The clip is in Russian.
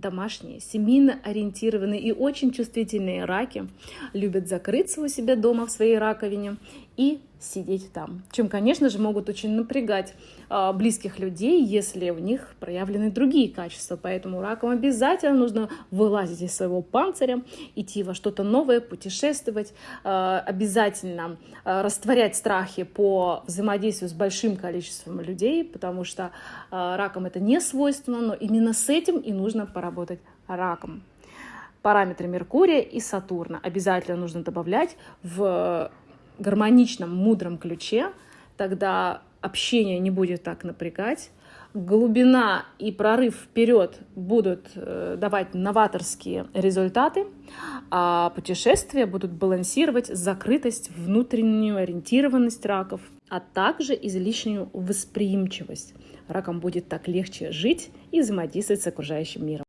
домашние, семейно ориентированные и очень чувствительные раки любят закрыться у себя дома в своей раковине и сидеть там, чем, конечно же, могут очень напрягать э, близких людей, если у них проявлены другие качества. Поэтому ракам обязательно нужно вылазить из своего панциря, идти во что-то новое, путешествовать, э, обязательно э, растворять страхи по взаимодействию с большим количеством людей, потому что э, ракам это не свойственно, но именно с этим и нужно поработать раком. Параметры Меркурия и Сатурна обязательно нужно добавлять в гармоничном, мудром ключе, тогда общение не будет так напрягать, глубина и прорыв вперед будут э, давать новаторские результаты, а путешествия будут балансировать закрытость, внутреннюю ориентированность раков, а также излишнюю восприимчивость. Ракам будет так легче жить и взаимодействовать с окружающим миром.